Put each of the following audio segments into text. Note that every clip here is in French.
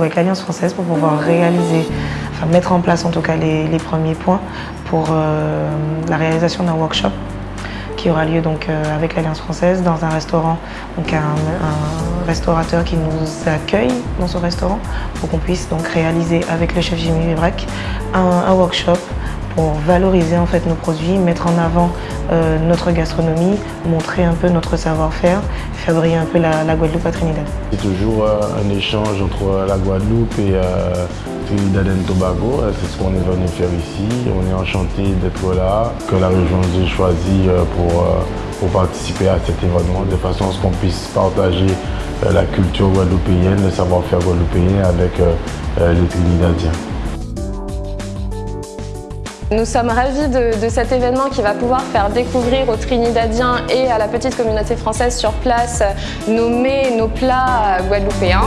avec l'Alliance française pour pouvoir réaliser, enfin mettre en place en tout cas les, premiers points pour euh, la réalisation d'un workshop qui aura lieu donc euh, avec l'Alliance française dans un restaurant, donc un, restaurateur qui nous accueille dans son restaurant pour qu'on puisse donc réaliser avec le chef Jimmy Vibrac un, workshop pour valoriser en fait nos produits, mettre en avant euh, notre gastronomie, montrer un peu notre savoir-faire, faire briller un peu la, Guadeloupe à Trinidad. C'est toujours euh, un échange entre la Guadeloupe et Trinidad et Tobago. C'est ce qu'on est venu faire ici. On est enchanté d'être là, que la région nous ait choisi pour participer à cet événement de façon à ce qu'on puisse partager la culture guadeloupéenne, le savoir-faire guadeloupéen avec les Trinidadiens. Nous sommes ravis de, cet événement qui va pouvoir faire découvrir aux Trinidadiens et à la petite communauté française sur place nos mets, nos plats guadeloupéens.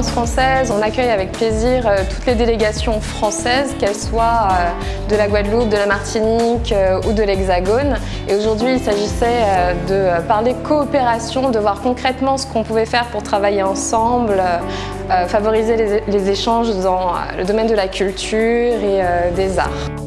Française, on accueille avec plaisir euh, toutes les délégations françaises, qu'elles soient euh, de la Guadeloupe, de la Martinique euh, ou de l'Hexagone. Et aujourd'hui, il s'agissait de parler coopération, de voir concrètement ce qu'on pouvait faire pour travailler ensemble, favoriser les, échanges dans le domaine de la culture et des arts.